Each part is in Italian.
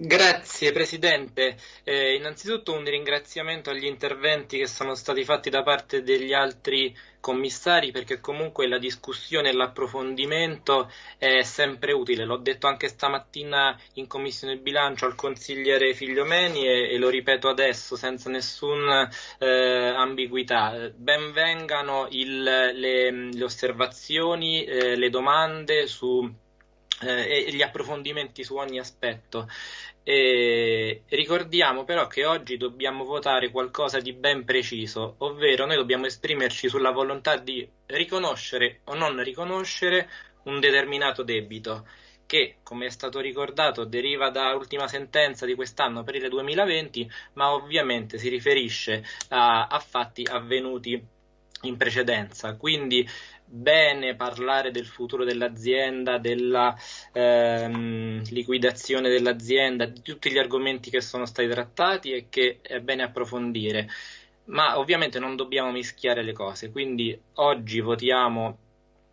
Grazie Presidente. Eh, innanzitutto un ringraziamento agli interventi che sono stati fatti da parte degli altri commissari perché comunque la discussione e l'approfondimento è sempre utile. L'ho detto anche stamattina in Commissione Bilancio al consigliere Figliomeni e, e lo ripeto adesso senza nessuna eh, ambiguità. Benvengano il, le, le, osservazioni, eh, le domande su eh, e gli approfondimenti su ogni aspetto. E ricordiamo però che oggi dobbiamo votare qualcosa di ben preciso, ovvero noi dobbiamo esprimerci sulla volontà di riconoscere o non riconoscere un determinato debito che, come è stato ricordato, deriva da ultima sentenza di quest'anno, aprile 2020, ma ovviamente si riferisce a, a fatti avvenuti in precedenza. Quindi bene parlare del futuro dell'azienda, della ehm, liquidazione dell'azienda, di tutti gli argomenti che sono stati trattati e che è bene approfondire. Ma ovviamente non dobbiamo mischiare le cose, quindi oggi votiamo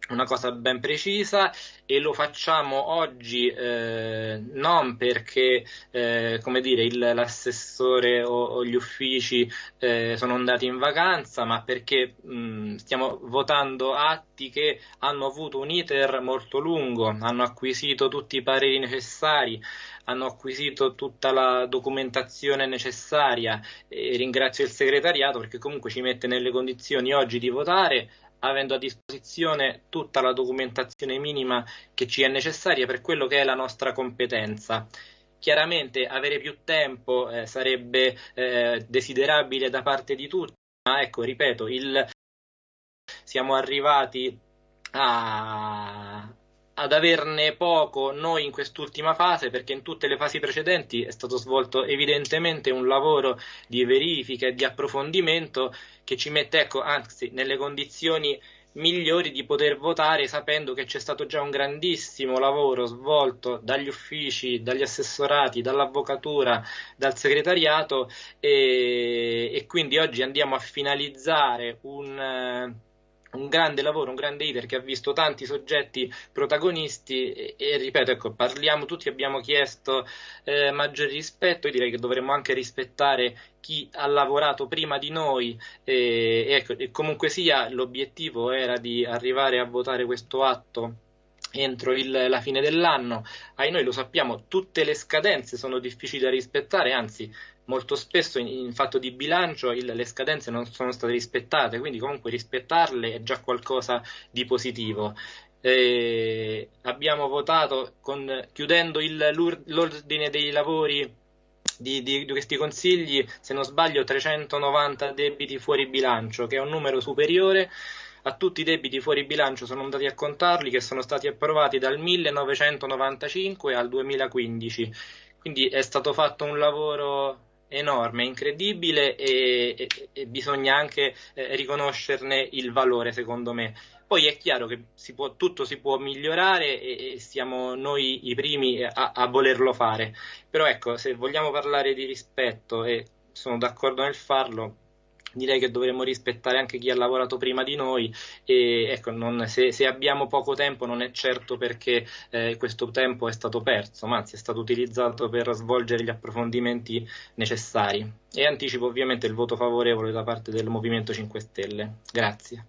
una cosa ben precisa e lo facciamo oggi eh, non perché eh, come dire, il, l'assessore o, o, gli uffici eh, sono andati in vacanza, ma perché mh, stiamo votando atti che hanno avuto un iter molto lungo, hanno acquisito tutti i pareri necessari, hanno acquisito tutta la documentazione necessaria. E ringrazio il segretariato perché comunque ci mette nelle condizioni oggi di votare avendo a disposizione tutta la documentazione minima che ci è necessaria per quello che è la nostra competenza. Chiaramente avere più tempo eh, sarebbe eh, desiderabile da parte di tutti, ma ecco, ripeto, il... siamo arrivati a, ad averne poco noi in quest'ultima fase perché in tutte le fasi precedenti è stato svolto evidentemente un lavoro di verifica e di approfondimento che ci mette ecco, anzi nelle condizioni migliori di poter votare sapendo che c'è stato già un grandissimo lavoro svolto dagli uffici, dagli assessorati, dall'avvocatura, dal segretariato e, e quindi oggi andiamo a finalizzare un un grande lavoro, un grande iter che ha visto tanti soggetti protagonisti e, e ripeto, ecco, parliamo tutti, abbiamo chiesto eh, maggiore rispetto, io direi che dovremmo anche rispettare chi ha lavorato prima di noi e, ecco, e comunque sia l'obiettivo era di arrivare a votare questo atto entro il, la fine dell'anno. Ai noi lo sappiamo, tutte le scadenze sono difficili da rispettare, anzi molto spesso in, in fatto di bilancio il, le scadenze non sono state rispettate, quindi comunque rispettarle è già qualcosa di positivo. Eh, abbiamo votato con, chiudendo il, l'ordine dei lavori di, di, di, questi consigli, se non sbaglio, 390 debiti fuori bilancio, che è un numero superiore a tutti i debiti fuori bilancio sono andati a contarli che sono stati approvati dal 1995 al 2015. Quindi è stato fatto un lavoro enorme, incredibile e, e, e bisogna anche eh, riconoscerne il valore secondo me. Poi è chiaro che si può, tutto si può migliorare e, e siamo noi i primi a, a, volerlo fare, però ecco, se vogliamo parlare di rispetto e sono d'accordo nel farlo, direi che dovremmo rispettare anche chi ha lavorato prima di noi e ecco, non, se, se, abbiamo poco tempo non è certo perché eh, questo tempo è stato perso, ma anzi è stato utilizzato per svolgere gli approfondimenti necessari. E anticipo ovviamente il voto favorevole da parte del Movimento 5 Stelle. Grazie.